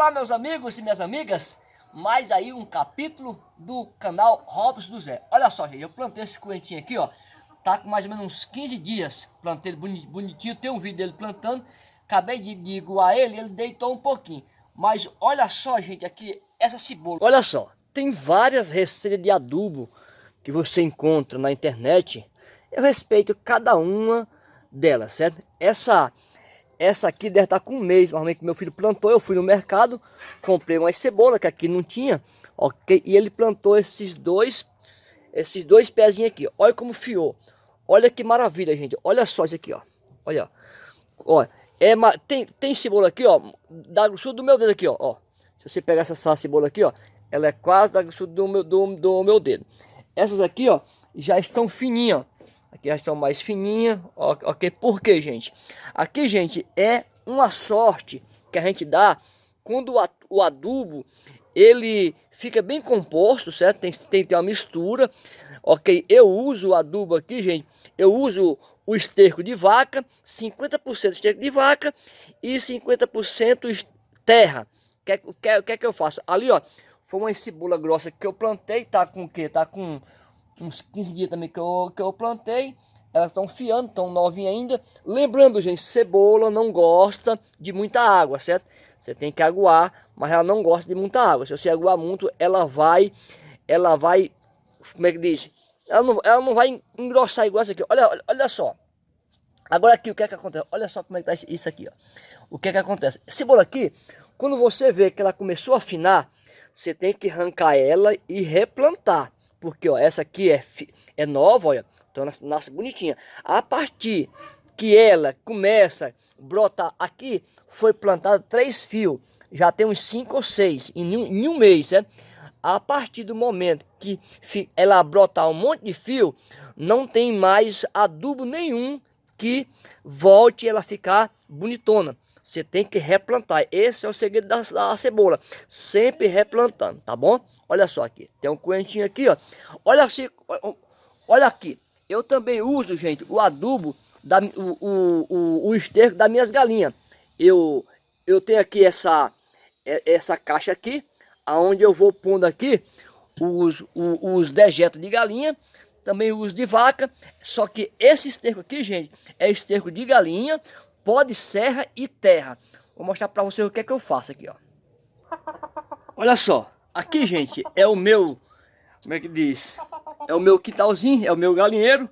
Olá meus amigos e minhas amigas, mais aí um capítulo do canal Robson do Zé. Olha só gente, eu plantei esse coentinho aqui ó, tá com mais ou menos uns 15 dias, plantei ele bonitinho, tem um vídeo dele plantando, acabei de, de ele, ele deitou um pouquinho. Mas olha só gente, aqui, essa cebola, olha só, tem várias receitas de adubo que você encontra na internet, eu respeito cada uma delas, certo? Essa essa aqui deve estar com um mês, normalmente meu filho plantou, eu fui no mercado, comprei uma cebola que aqui não tinha, ok? E ele plantou esses dois, esses dois pezinhos aqui, olha como fiou. Olha que maravilha, gente, olha só isso aqui, ó. Olha, ó. É, tem, tem cebola aqui, ó, da grossura do meu dedo aqui, ó, ó. Se você pegar essa, essa cebola aqui, ó, ela é quase da grossura do meu, do, do meu dedo. Essas aqui, ó, já estão fininhas, ó. Aqui já estão mais fininhas, ok? Por quê, gente? Aqui, gente, é uma sorte que a gente dá quando o adubo, ele fica bem composto, certo? Tem, que ter uma mistura, ok? Eu uso o adubo aqui, gente, eu uso o esterco de vaca, 50% esterco de vaca e 50% terra. O que, que é que eu faço? Ali, ó, foi uma cebola grossa que eu plantei, tá com o quê? Tá com uns 15 dias também que eu, que eu plantei. Elas estão fiando, estão novinhas ainda. Lembrando, gente, cebola não gosta de muita água, certo? Você tem que aguar, mas ela não gosta de muita água. Se você aguar muito, ela vai, ela vai, como é que diz? Ela não, ela não vai engrossar igual isso aqui. Olha, olha, olha só. Agora aqui, o que é que acontece? Olha só como é que tá isso aqui, ó. O que é que acontece? Cebola aqui, quando você vê que ela começou a afinar, você tem que arrancar ela e replantar. Porque, ó, essa aqui é, é nova, olha. Então, nasce, nasce bonitinha. A partir que ela começa a brotar aqui, foi plantado três fios. Já tem uns cinco ou seis em um, em um mês, né? A partir do momento que ela brotar um monte de fio, não tem mais adubo nenhum que volte ela ficar bonitona. Você tem que replantar. Esse é o segredo da, da, cebola. Sempre replantando, tá bom? Olha só aqui. Tem um coentinho aqui, ó. Olha, assim, olha aqui. Eu também uso, gente, o adubo, da, o, o, o, o esterco das minhas galinhas. Eu, eu tenho aqui essa, essa caixa aqui, aonde eu vou pondo aqui os, os, os dejetos de galinha também uso de vaca, só que esse esterco aqui, gente, é esterco de galinha pó de serra e terra. Vou mostrar para vocês o que é que eu faço aqui, ó. Olha só, aqui, gente, é o meu, como é que diz? É o meu quintalzinho, é o meu galinheiro.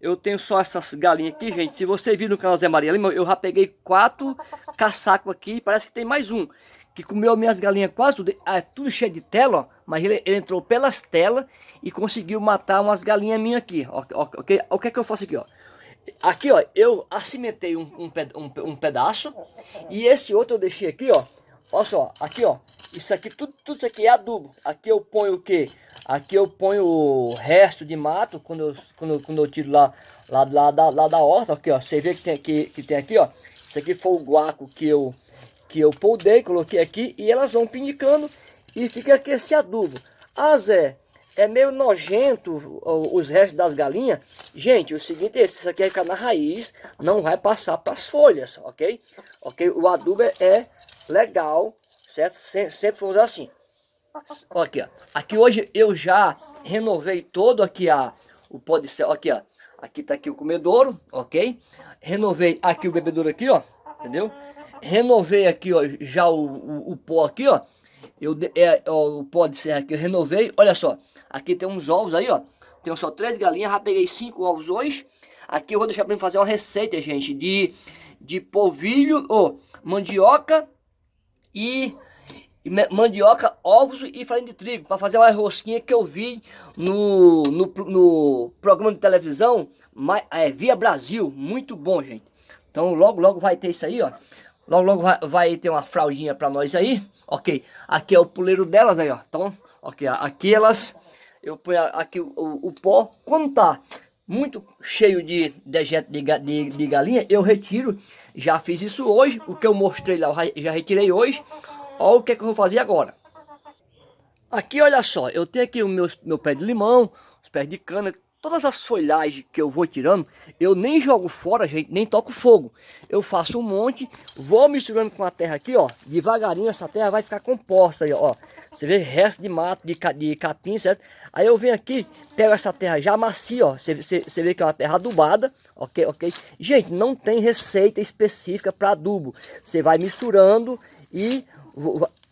Eu tenho só essas galinhas aqui, gente. Se você vir no canal Zé Maria Lima, eu já peguei quatro caçacos aqui. Parece que tem mais um. Que comeu minhas galinhas quase tudo. É tudo cheio de tela, ó. Mas ele, ele entrou pelas telas e conseguiu matar umas galinhas minhas aqui. Ó, ó, okay? O que é que eu faço aqui, ó? Aqui, ó, eu acimentei um, um, um, um, pedaço e esse outro eu deixei aqui, ó. Olha só, aqui, ó. Isso aqui, tudo, tudo isso aqui é adubo. Aqui eu ponho o quê? Aqui eu ponho o resto de mato quando eu, quando, quando eu tiro lá, lá, lá, da, lá da horta. Aqui, ó. Você vê que tem aqui, que tem aqui, ó. Isso aqui foi o guaco que eu, que eu poldei, coloquei aqui e elas vão pinicando e fica aqui esse adubo. Ah, Zé, é meio nojento os restos das galinhas. Gente, o seguinte é esse, isso aqui é na raiz, não vai passar para as folhas, ok? Ok, o adubo é legal, certo? Sempre, vamos assim. Aqui, ó. Aqui hoje eu já renovei todo aqui a, o pó de céu, aqui, ó. Aqui tá aqui o comedouro, ok? Renovei aqui o bebedouro aqui, ó, entendeu? Renovei aqui, ó, já o, o, o pó aqui, ó. Eu, é, ó, o pó de serra aqui eu renovei. Olha só, aqui tem uns ovos aí, ó. Tem só três galinhas, já peguei cinco ovos hoje. Aqui eu vou deixar para fazer uma receita, gente, de, de polvilho, ou mandioca e mandioca, ovos e farinha de trigo para fazer uma rosquinha que eu vi no, no, no programa de televisão é, Via Brasil, muito bom gente então logo logo vai ter isso aí ó Logo, logo vai, vai ter uma fraldinha para nós aí. Ok. Aqui é o puleiro delas aí, ó. Então, ok. Aqui elas... Eu ponho aqui o, o, o pó. Quando tá muito cheio de dejeto de, de, de, galinha, eu retiro. Já fiz isso hoje. O que eu mostrei lá, eu já retirei hoje. Olha o que, é que eu vou fazer agora. Aqui, olha só. Eu tenho aqui o meu, meu pé de limão, os pés de cana, todas as folhagens que eu vou tirando, eu nem jogo fora, gente, nem toco fogo. Eu faço um monte, vou misturando com a terra aqui, ó. Devagarinho essa terra vai ficar composta aí, ó. Você vê resto de mato, de, de capim, certo? Aí eu venho aqui, pego essa terra já macia, ó. Você, você, você vê que é uma terra adubada, ok, ok? Gente, não tem receita específica para adubo. Você vai misturando e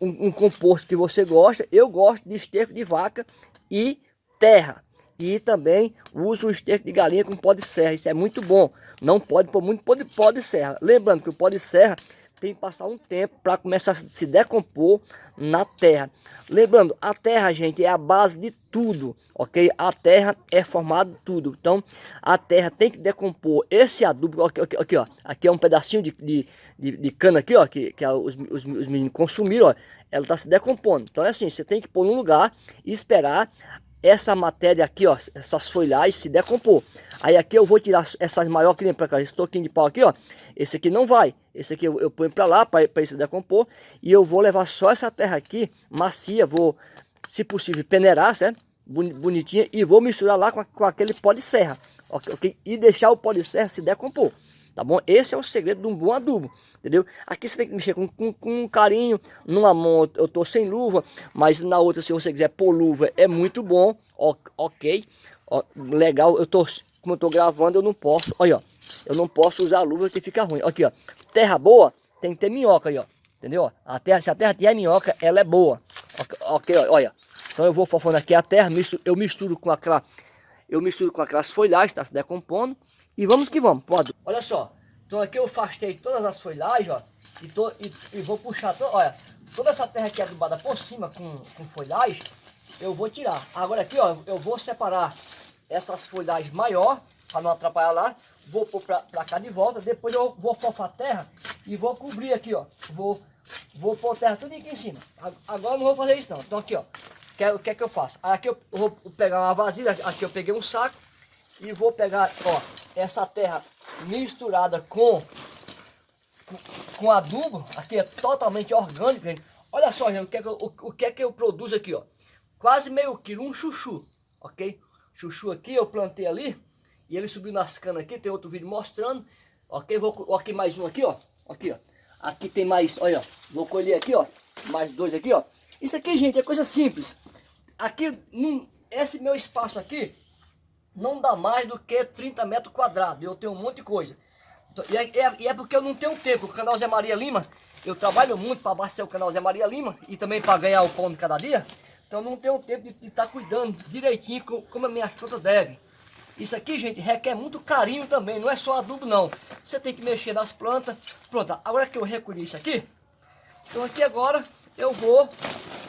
um, um composto que você gosta. Eu gosto de esterco de vaca e terra. E também uso o esterco de galinha com pó de serra. Isso é muito bom. Não pode pôr muito pó de, pó de serra. Lembrando que o pó de serra tem que passar um tempo para começar a se decompor na terra. Lembrando, a terra, gente, é a base de tudo, ok? A terra é formada de tudo. Então, a terra tem que decompor esse adubo. Aqui, aqui, aqui ó. Aqui é um pedacinho de, de, de, de cana aqui, ó. Que, que os, os, os meninos consumiram, ó. Ela está se decompondo. Então, é assim, você tem que pôr num lugar e esperar essa matéria aqui, ó, essas folhagens se decompor. Aí aqui eu vou tirar essas maiores que nem para cá, esse toquinho de pau aqui, ó. Esse aqui não vai. Esse aqui eu, eu ponho para lá para ele se decompor. E eu vou levar só essa terra aqui, macia, vou, se possível, peneirar, certo? Bonitinha. E vou misturar lá com, com aquele pó de serra, ok? E deixar o pó de serra se decompor tá bom? Esse é o segredo de um bom adubo, entendeu? Aqui você tem que mexer com, com, com carinho, numa mão eu tô sem luva, mas na outra se você quiser pôr luva é muito bom, ok, ó, legal, eu tô, como eu tô gravando eu não posso, olha ó, eu não posso usar luva que fica ruim, aqui ó, terra boa tem que ter minhoca aí ó, entendeu? A terra, se a terra tiver minhoca, ela é boa, ok, olha, então eu vou fofando aqui a terra, eu misturo com aquela, eu misturo com aquelas folhagens, tá se decompondo, e vamos que vamos, pode. Olha só, então aqui eu afastei todas as folhagens, ó. E, tô, e, e vou puxar, to, olha, toda essa terra aqui adubada por cima com, com folhagem, eu vou tirar. Agora aqui, ó, eu vou separar essas folhagens maior, para não atrapalhar lá. Vou pôr pra cá de volta, depois eu vou fofar a terra e vou cobrir aqui, ó. Vou, vou pôr terra tudo aqui em cima. Agora não vou fazer isso não. Então aqui, ó, o que é que eu faço? Aqui eu vou pegar uma vasilha, aqui eu peguei um saco e vou pegar, ó, essa terra misturada com, com adubo, aqui é totalmente orgânico, gente. Olha só, gente, o que é que eu, o, o que é que eu produzo aqui, ó. Quase meio quilo, um chuchu, ok? Chuchu aqui, eu plantei ali, e ele subiu nas canas aqui, tem outro vídeo mostrando, ok? Vou, aqui mais um aqui, ó, aqui, ó. Aqui tem mais, olha, vou colher aqui, ó, mais dois aqui, ó. Isso aqui, gente, é coisa simples. Aqui, num, esse meu espaço aqui, não dá mais do que 30 metros quadrados. Eu tenho um monte de coisa. E, é, é, é porque eu não tenho tempo. O canal Zé Maria Lima, eu trabalho muito para abastecer o canal Zé Maria Lima e também para ganhar o pão de cada dia. Então não tenho tempo de estar tá cuidando direitinho como as minhas plantas devem. Isso aqui, gente, requer muito carinho também, não é só adubo não. Você tem que mexer nas plantas. Pronto, agora que eu recolhi isso aqui, então aqui agora eu vou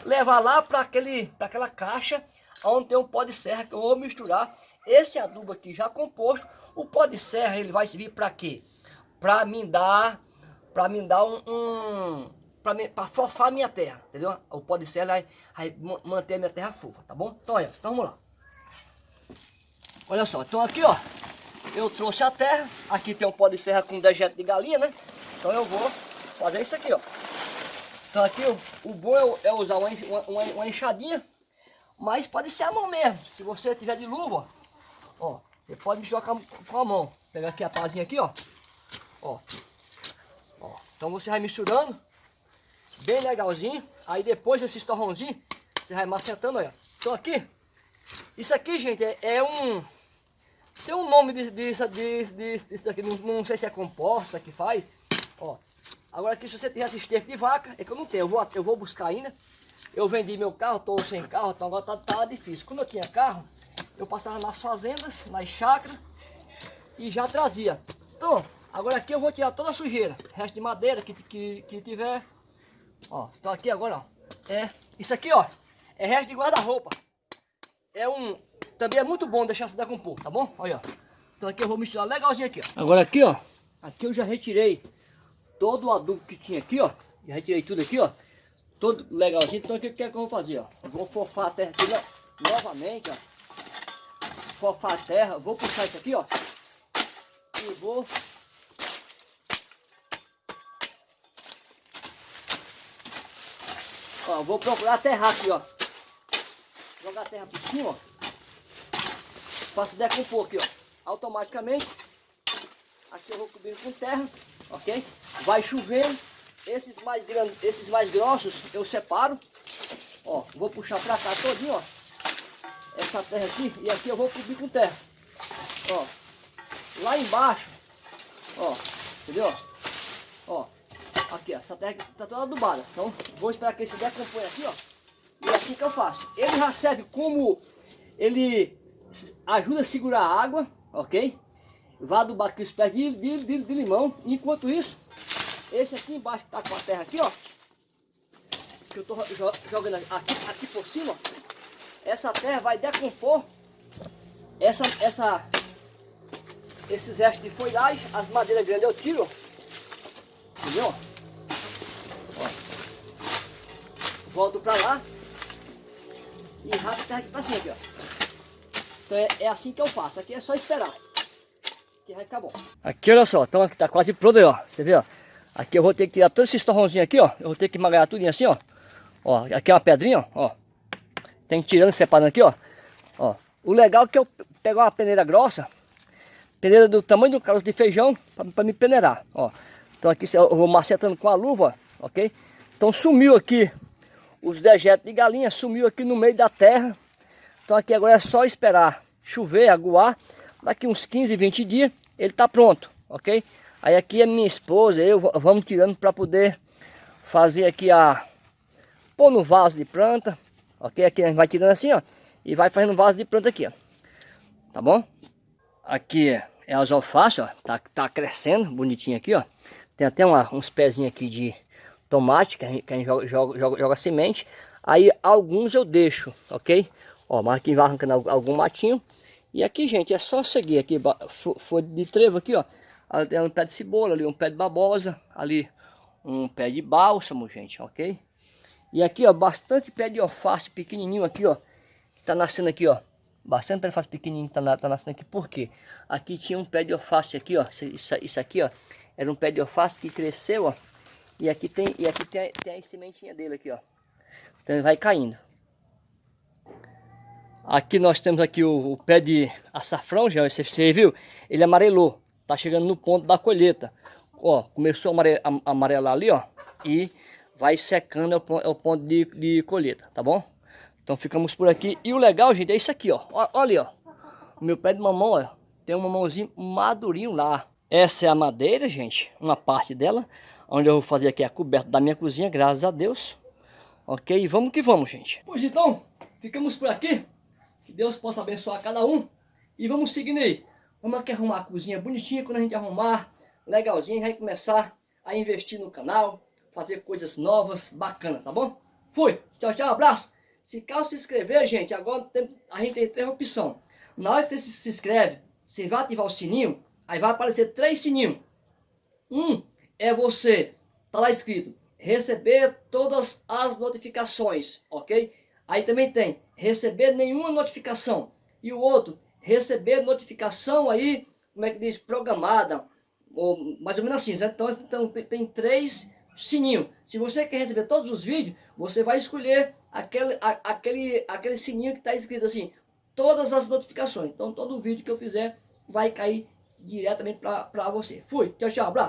levar lá para aquela caixa onde tem um pó de serra que eu vou misturar esse adubo aqui já composto, o pó de serra ele vai servir para quê? Para me dar, para me dar um, um para fofar minha terra, entendeu? O pó de serra vai, vai manter a minha terra fofa, tá bom? Então, olha, então vamos lá. Olha só, então aqui, ó, eu trouxe a terra, aqui tem um pó de serra com dejeto de galinha, né? Então eu vou fazer isso aqui, ó. Então aqui o, o bom é, é usar uma, uma, uma enxadinha, mas pode ser a mão mesmo. Se você tiver de luva, ó, Ó, você pode misturar com a, mão. Pegar aqui a pazinha aqui, ó. Ó. Ó. Então você vai misturando. Bem legalzinho. Aí depois esse torrãozinho, você vai macetando, olha. Então aqui, isso aqui, gente, é, é um... Tem um nome disso, disso, disso, disso daqui, não, não, sei se é composta que faz. Ó, agora aqui se você tem esse esterco de vaca, é que eu não tenho, eu vou, eu vou buscar ainda. Eu vendi meu carro, tô sem carro, então agora tá, tá difícil. Quando eu tinha carro, eu passava nas fazendas, nas chácaras e já trazia. Então, agora aqui eu vou tirar toda a sujeira, resto de madeira que, que, que tiver. Ó, então aqui agora, ó, é, isso aqui, ó, é resto de guarda-roupa. É um, também é muito bom deixar se decompor, tá bom? Olha, ó. Então aqui eu vou misturar legalzinho aqui, ó. Agora aqui, ó, aqui eu já retirei todo o adubo que tinha aqui, ó. Já retirei tudo aqui, ó. Todo legalzinho. Então o que, que é que eu vou fazer, ó? Eu vou fofar a terra aqui novamente, ó fofar a terra. Vou puxar isso aqui, ó. E vou... Ó, vou procurar aterrar aqui, ó. Jogar a terra por cima, ó. faça decompor aqui, ó. Automaticamente. Aqui eu vou cobrir com terra, ok? Vai chovendo. Esses mais grandes, esses mais grossos eu separo. Ó, vou puxar pra cá todinho, ó. Essa terra aqui e aqui eu vou cobrir com terra. Ó. Lá embaixo, ó, entendeu? Ó, aqui, ó, essa terra tá toda adubada. Então, vou esperar que esse decomponha aqui, ó. E é assim que eu faço. Ele já serve como ele ajuda a segurar a água, ok? Vai adubar aqui os pés de, de, de, de limão. Enquanto isso, esse aqui embaixo que tá com a terra aqui, ó. Que eu tô jogando aqui, aqui por cima, ó. Essa terra vai decompor essa, essa, esses restos de folhagem, as madeiras grandes eu tiro, entendeu? Ó. Volto pra lá e a terra aqui pra cima, aqui, ó. Então é, é, assim que eu faço, aqui é só esperar, que vai ficar bom. Aqui, olha só, então aqui tá quase pronto aí, ó, você vê, ó. Aqui eu vou ter que tirar todos esses torrãozinhos aqui, ó, eu vou ter que magalhar tudo assim, ó. Ó, aqui é uma pedrinha, ó, tem tirando, separando aqui, ó. ó. O legal é que eu pegar uma peneira grossa, peneira do tamanho do caroço de feijão, para me peneirar, ó. Então aqui eu vou macetando com a luva, ok? Então sumiu aqui os dejetos de galinha, sumiu aqui no meio da terra. Então aqui agora é só esperar chover, aguar. Daqui uns 15, 20 dias ele tá pronto, ok? Aí aqui é minha esposa, eu vamos tirando para poder fazer aqui a... Pôr no vaso de planta, ok? Aqui a gente vai tirando assim, ó, e vai fazendo vaso de planta aqui, ó. Tá bom? Aqui é as alfaces, ó, tá, tá crescendo, bonitinho aqui, ó. Tem até uma, uns pezinhos aqui de tomate, que a gente, que a gente joga, joga, joga, joga, semente. Aí alguns eu deixo, ok? Ó, mas aqui vai arrancando algum matinho. E aqui, gente, é só seguir aqui, folha de trevo aqui, ó. Tem um pé de cebola, ali um pé de babosa, ali um pé de bálsamo, gente, ok? E aqui, ó, bastante pé de alface pequenininho aqui, ó. Que tá nascendo aqui, ó. Bastante pé de alface pequenininho tá, tá nascendo aqui. Por quê? Aqui tinha um pé de alface aqui, ó. Isso, isso aqui, ó. Era um pé de alface que cresceu, ó. E aqui tem, e aqui tem, tem a sementinha dele aqui, ó. Então ele vai caindo. Aqui nós temos aqui o, o pé de açafrão, já você, você viu? Ele amarelou. Tá chegando no ponto da colheita. Ó, começou a amarelar ali, ó. E vai secando é o ponto de, de colheita, tá bom? Então ficamos por aqui. E o legal, gente, é isso aqui, ó. Olha ali, ó. O meu pé de mamão, ó. Tem um mamãozinho madurinho lá. Essa é a madeira, gente. Uma parte dela. Onde eu vou fazer aqui a coberta da minha cozinha, graças a Deus. Ok? Vamos que vamos, gente. Pois então, ficamos por aqui. Que Deus possa abençoar cada um. E vamos seguindo aí. Vamos aqui arrumar a cozinha bonitinha. Quando a gente arrumar, legalzinho, a gente vai começar a investir no canal fazer coisas novas, bacana, tá bom? Fui, tchau, tchau, abraço. Se caso se inscrever, gente, agora tem, a gente tem três opções. Na hora que você se inscreve, você vai ativar o sininho, aí vai aparecer três sininhos. Um é você, tá lá escrito, receber todas as notificações, ok? Aí também tem receber nenhuma notificação. E o outro, receber notificação aí, como é que diz, programada, ou mais ou menos assim, né? Então, então tem, tem três sininho. Se você quer receber todos os vídeos, você vai escolher aquele, a, aquele, aquele sininho que está escrito assim, todas as notificações. Então todo vídeo que eu fizer vai cair diretamente para você. Fui, tchau, tchau, abraço.